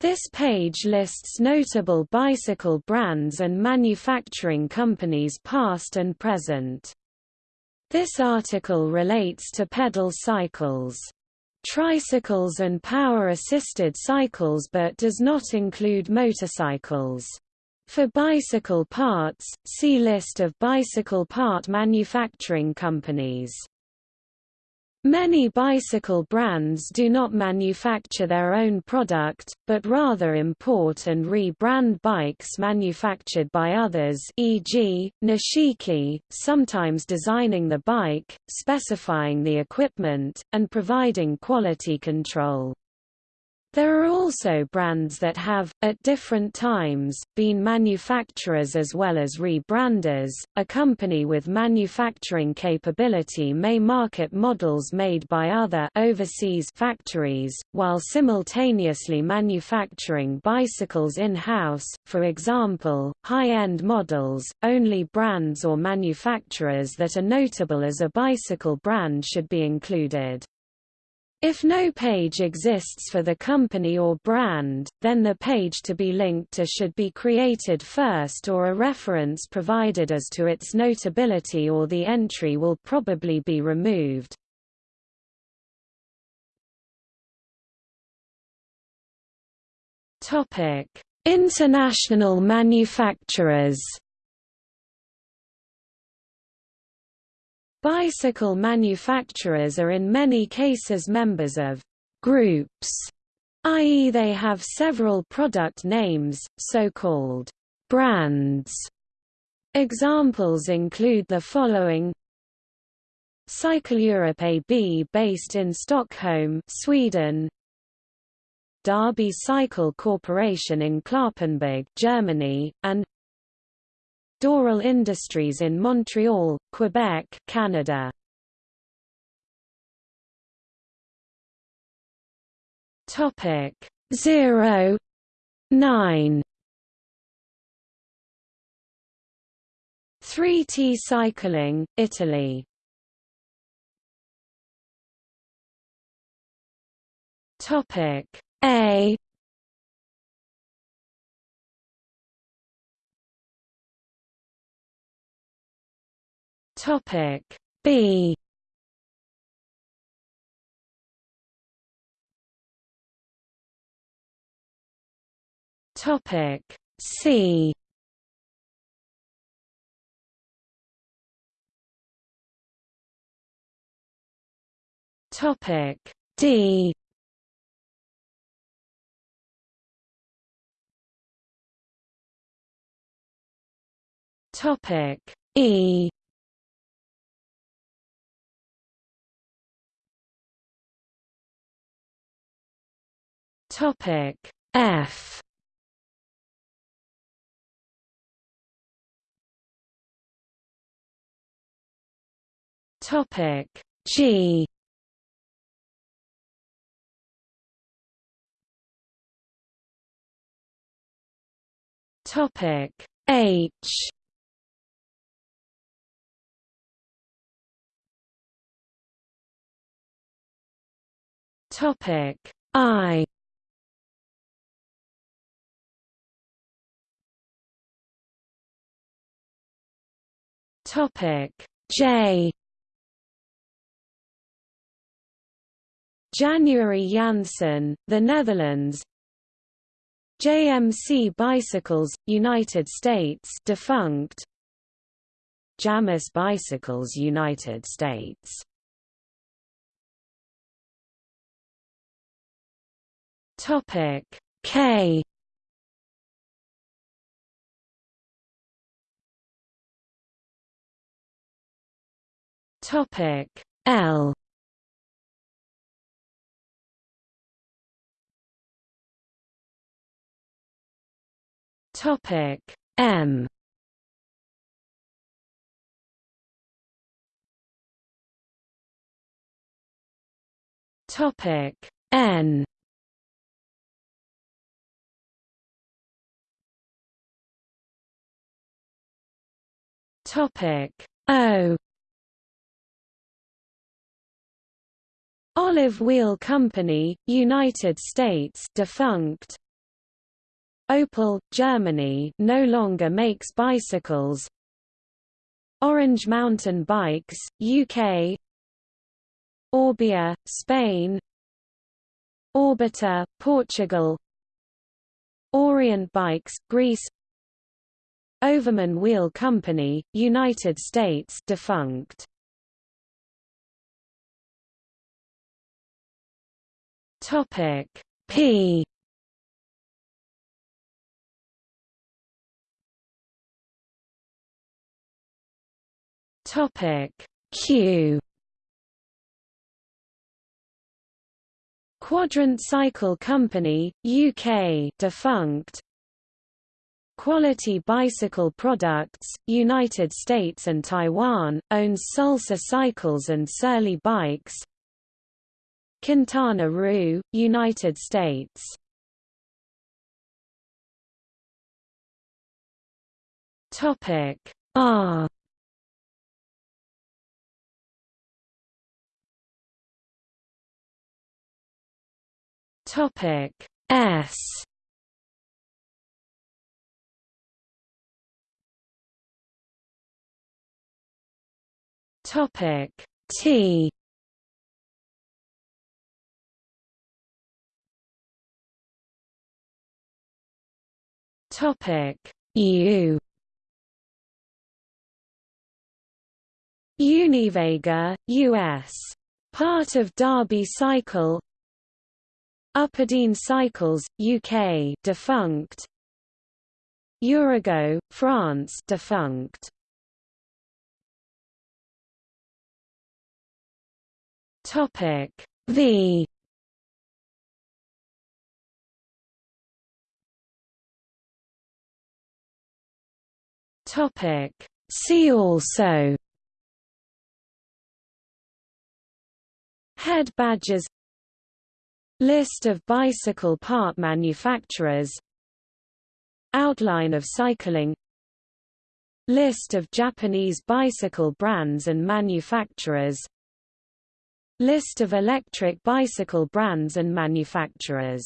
This page lists notable bicycle brands and manufacturing companies past and present. This article relates to pedal cycles, tricycles and power-assisted cycles but does not include motorcycles. For bicycle parts, see List of bicycle part manufacturing companies. Many bicycle brands do not manufacture their own product, but rather import and re-brand bikes manufactured by others e.g., Nishiki, sometimes designing the bike, specifying the equipment, and providing quality control. There are also brands that have, at different times, been manufacturers as well as rebranders. A company with manufacturing capability may market models made by other overseas factories, while simultaneously manufacturing bicycles in-house, for example, high-end models. Only brands or manufacturers that are notable as a bicycle brand should be included. If no page exists for the company or brand, then the page to be linked to should be created first or a reference provided as to its notability or the entry will probably be removed. International manufacturers Bicycle manufacturers are in many cases members of groups, i.e. they have several product names, so-called brands. Examples include the following Cycle Europe AB based in Stockholm, Sweden Derby Cycle Corporation in Cloppenburg, Germany, and Dorel Industries in Montreal, Quebec, Canada. Topic 0 9 3T Cycling, Italy. Topic A Topic B. Topic C. Topic D. Topic E Topic F. Topic G. Topic H. Topic I Topic. J. January Janssen, the Netherlands. JMC Bicycles, United States. Defunct. Jamis Bicycles United States. Topic. K Topic L. Topic M. Topic N. Topic O Olive Wheel Company, United States defunct. Opel, Germany no longer makes bicycles. Orange Mountain Bikes, UK Orbea, Spain. Orbita, Portugal. Orient Bikes, Greece. Overman Wheel Company, United States defunct. Topic P Topic Q Quadrant Cycle Company, UK defunct. Quality Bicycle Products, United States and Taiwan, owns Salsa Cycles and Surly Bikes. Quintana Roo, United States. Topic R. Topic S. Topic T Topic U. Univega, U.S. Part of Derby Cycle. Uperdene Cycles, UK defunct. Urago, France defunct. Topic V Topic. See also Head badges List of bicycle part manufacturers Outline of cycling List of Japanese bicycle brands and manufacturers List of electric bicycle brands and manufacturers